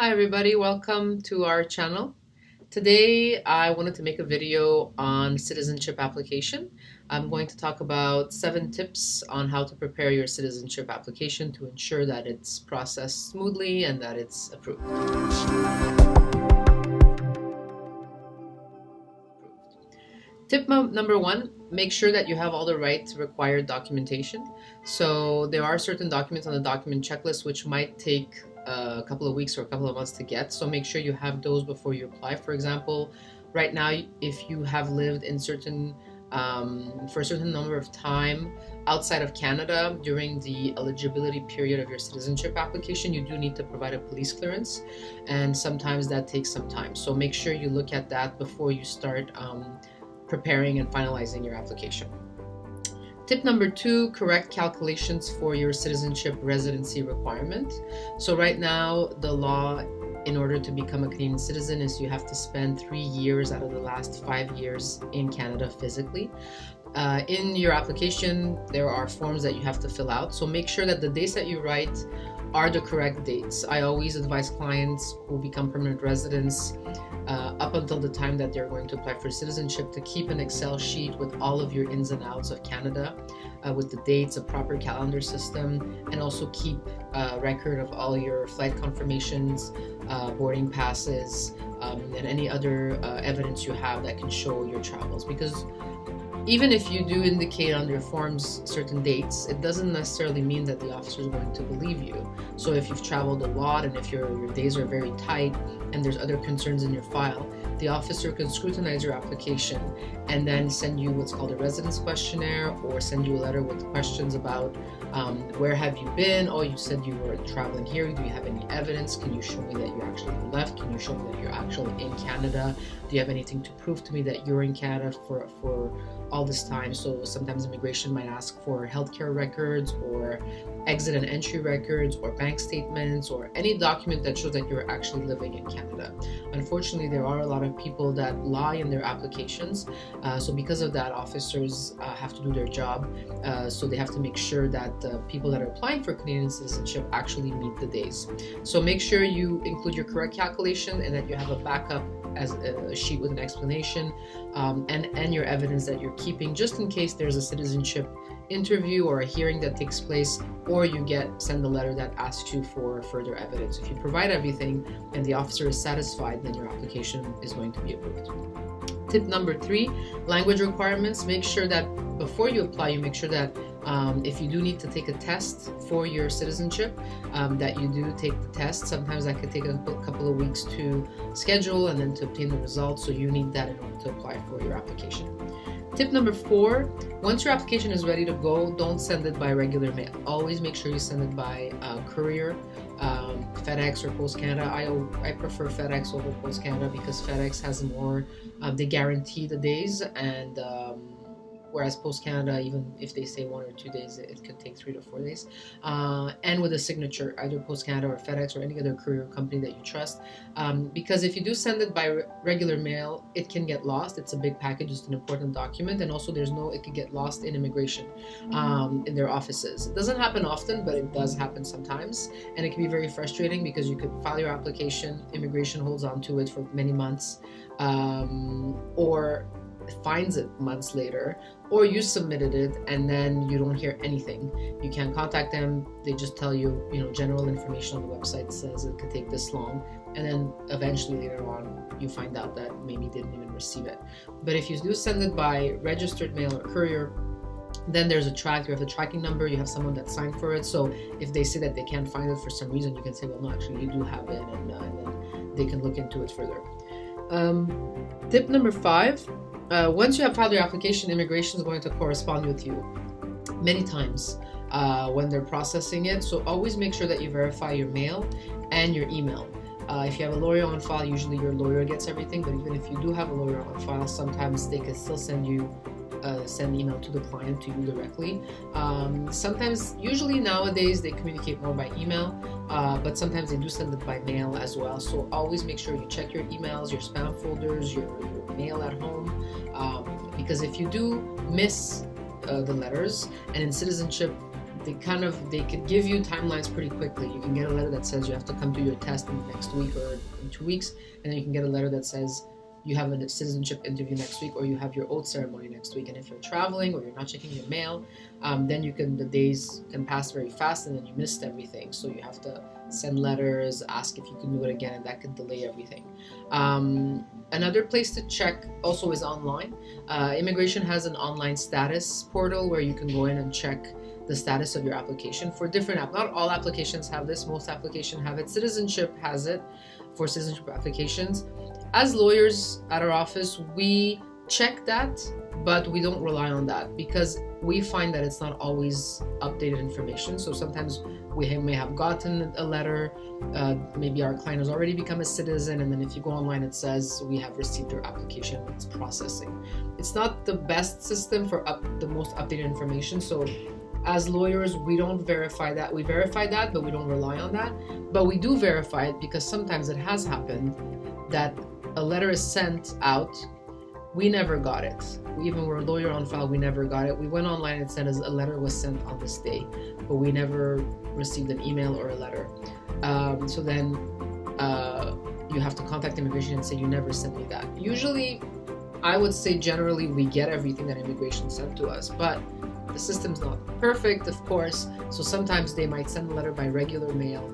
Hi everybody, welcome to our channel. Today I wanted to make a video on citizenship application. I'm going to talk about seven tips on how to prepare your citizenship application to ensure that it's processed smoothly and that it's approved. Tip number one, make sure that you have all the right required documentation. So there are certain documents on the document checklist which might take a couple of weeks or a couple of months to get. So make sure you have those before you apply. For example, right now, if you have lived in certain um, for a certain number of time outside of Canada during the eligibility period of your citizenship application, you do need to provide a police clearance, and sometimes that takes some time. So make sure you look at that before you start um, preparing and finalizing your application. Tip number two, correct calculations for your citizenship residency requirement. So right now, the law in order to become a Canadian citizen is you have to spend three years out of the last five years in Canada physically. Uh, in your application, there are forms that you have to fill out. So make sure that the dates that you write are the correct dates. I always advise clients who become permanent residents uh, up until the time that they're going to apply for citizenship to keep an Excel sheet with all of your ins and outs of Canada, uh, with the dates, a proper calendar system, and also keep a record of all your flight confirmations, uh, boarding passes, um, and any other uh, evidence you have that can show your travels. Because even if you do indicate on your forms certain dates, it doesn't necessarily mean that the officer is going to believe you. So if you've traveled a lot and if your, your days are very tight and there's other concerns in your file, the officer can scrutinize your application and then send you what's called a residence questionnaire or send you a letter with questions about um, where have you been? Oh, you said you were traveling here. Do you have any evidence? Can you show me that you actually left? Can you show me that you're actually in Canada? Do you have anything to prove to me that you're in Canada for, for all this time? So sometimes immigration might ask for healthcare records or exit and entry records or bank statements or any document that shows that you're actually living in Canada. Unfortunately, there are a lot of people that lie in their applications. Uh, so because of that, officers uh, have to do their job. Uh, so they have to make sure that the people that are applying for Canadian citizenship actually meet the days. So make sure you include your correct calculation and that you have a backup as a sheet with an explanation um, and, and your evidence that you're keeping just in case there's a citizenship interview or a hearing that takes place or you get send a letter that asks you for further evidence. If you provide everything and the officer is satisfied, then your application is going to be approved. Tip number three, language requirements. Make sure that before you apply, you make sure that um, if you do need to take a test for your citizenship, um, that you do take the test. Sometimes that could take a couple of weeks to schedule and then to obtain the results. So you need that in order to apply for your application. Tip number four, once your application is ready to go, don't send it by regular mail. Always make sure you send it by uh, courier, um, FedEx or Post Canada. I, I prefer FedEx over Post Canada because FedEx has more, uh, they guarantee the days and um, whereas Post Canada, even if they say one or two days, it could take three to four days. Uh, and with a signature, either Post Canada or FedEx or any other courier company that you trust. Um, because if you do send it by re regular mail, it can get lost. It's a big package, it's an important document, and also there's no, it could get lost in immigration um, in their offices. It doesn't happen often, but it does happen sometimes, and it can be very frustrating because you could file your application, immigration holds on to it for many months, um, or finds it months later, or you submitted it and then you don't hear anything. You can't contact them. They just tell you, you know, general information on the website says it could take this long, and then eventually later on you find out that maybe didn't even receive it. But if you do send it by registered mail or courier, then there's a track you have a tracking number you have someone that signed for it so if they say that they can't find it for some reason you can say well no actually you do have it and, uh, and then they can look into it further um, tip number five uh, once you have filed your application, immigration is going to correspond with you many times uh, when they're processing it. So always make sure that you verify your mail and your email. Uh, if you have a lawyer on file, usually your lawyer gets everything, but even if you do have a lawyer on file, sometimes they can still send you uh, send email to the client to you directly. Um, sometimes, usually nowadays, they communicate more by email, uh, but sometimes they do send it by mail as well. So always make sure you check your emails, your spam folders, your, your mail at home, um, because if you do miss uh, the letters, and in citizenship, they kind of they could give you timelines pretty quickly. You can get a letter that says you have to come to your test in the next week or in two weeks, and then you can get a letter that says you have a citizenship interview next week or you have your oath ceremony next week. And if you're traveling or you're not checking your mail um, then you can the days can pass very fast and then you missed everything. So you have to send letters ask if you can do it again and that could delay everything. Um, another place to check also is online. Uh, immigration has an online status portal where you can go in and check the status of your application for different app not all applications have this. Most applications have it. Citizenship has it for citizenship applications as lawyers at our office, we check that, but we don't rely on that because we find that it's not always updated information. So sometimes we may have gotten a letter, uh, maybe our client has already become a citizen, and then if you go online, it says we have received your application, it's processing. It's not the best system for up the most updated information. So as lawyers, we don't verify that. We verify that, but we don't rely on that. But we do verify it because sometimes it has happened that a letter is sent out. We never got it. We even were a lawyer on file. We never got it. We went online and said as a letter was sent on this day, but we never received an email or a letter. Um, so then uh, you have to contact immigration and say you never sent me that. Usually, I would say generally we get everything that immigration sent to us, but the system's not perfect, of course. So sometimes they might send a letter by regular mail,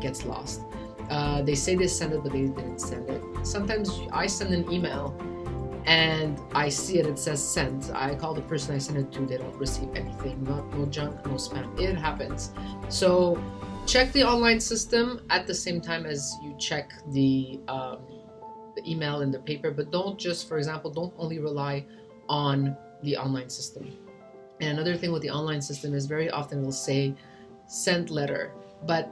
gets lost. Uh, they say they send it, but they didn't send it. Sometimes I send an email and I see it, it says sent. I call the person I send it to, they don't receive anything, not no junk, no spam. It happens. So check the online system at the same time as you check the, um, the email and the paper, but don't just, for example, don't only rely on the online system. And another thing with the online system is very often it will say sent letter, but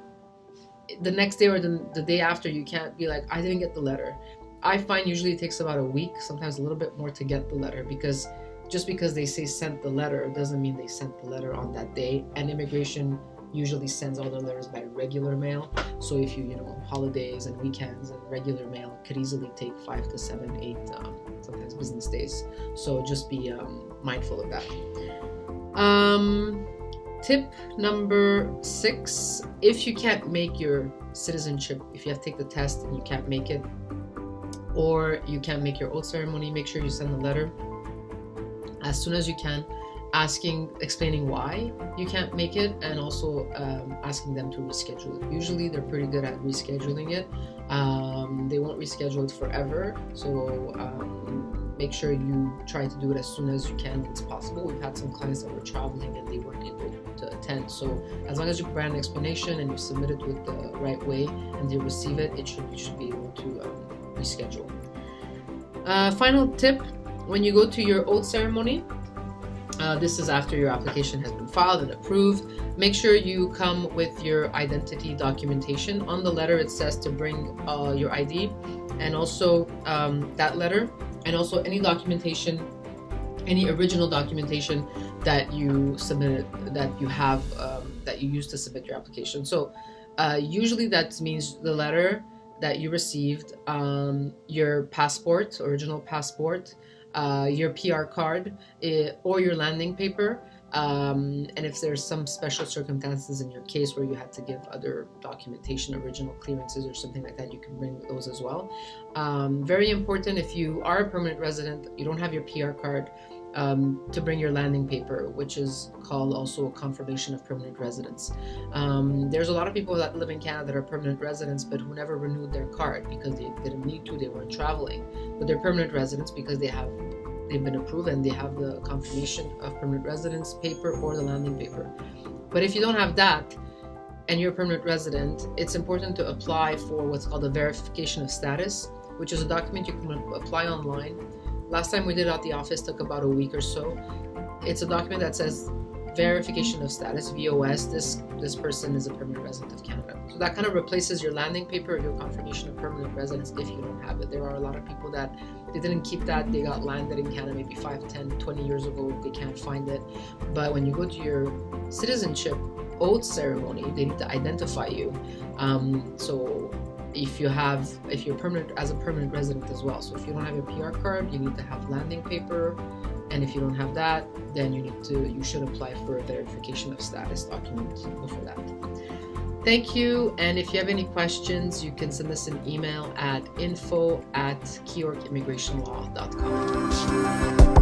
the next day or the, the day after you can't be like i didn't get the letter. I find usually it takes about a week sometimes a little bit more to get the letter because just because they say sent the letter doesn't mean they sent the letter on that day. And immigration usually sends all their letters by regular mail. So if you you know holidays and weekends and regular mail could easily take five to seven eight um, sometimes business days. So just be um, mindful of that. Um, Tip number six if you can't make your citizenship, if you have to take the test and you can't make it, or you can't make your oath ceremony, make sure you send a letter. As soon as you can asking explaining why you can't make it and also um, asking them to reschedule it. Usually they're pretty good at rescheduling it. Um, they won't reschedule it forever so um, make sure you try to do it as soon as you can it's possible. We've had some clients that were traveling and they weren't able to attend. So as long as you provide an explanation and you submit it with the right way and they receive it, it should you should be able to um, reschedule. Uh, final tip: when you go to your oath ceremony, uh, this is after your application has been filed and approved. Make sure you come with your identity documentation. On the letter, it says to bring uh, your ID and also um, that letter and also any documentation, any original documentation that you submitted, that you have, um, that you use to submit your application. So uh, usually that means the letter that you received, um, your passport, original passport, uh, your PR card, it, eh, or your landing paper. Um, and if there's some special circumstances in your case where you had to give other documentation, original clearances, or something like that, you can bring those as well. Um, very important if you are a permanent resident, you don't have your PR card, um, to bring your landing paper, which is called also a confirmation of permanent residence. Um, there's a lot of people that live in Canada that are permanent residents but who never renewed their card because they didn't need to, they weren't traveling. But they're permanent residents because they have they've been approved and they have the confirmation of permanent residence paper or the landing paper. But if you don't have that and you're a permanent resident, it's important to apply for what's called a verification of status, which is a document you can apply online. Last time we did it at the office took about a week or so. It's a document that says verification of status VOS. This this person is a permanent resident of Canada. So that kind of replaces your landing paper, or your confirmation of permanent residence if you don't have it. There are a lot of people that they didn't keep that. They got landed in Canada maybe 5, 10, 20 years ago. They can't find it. But when you go to your citizenship oath ceremony, they need to identify you. Um, so if you have if you're permanent as a permanent resident as well so if you don't have your pr card you need to have landing paper and if you don't have that, then you need to you should apply for a verification of status document before that. Thank you, and if you have any questions, you can send us an email at info at keyyorkimmigrationlaw.com.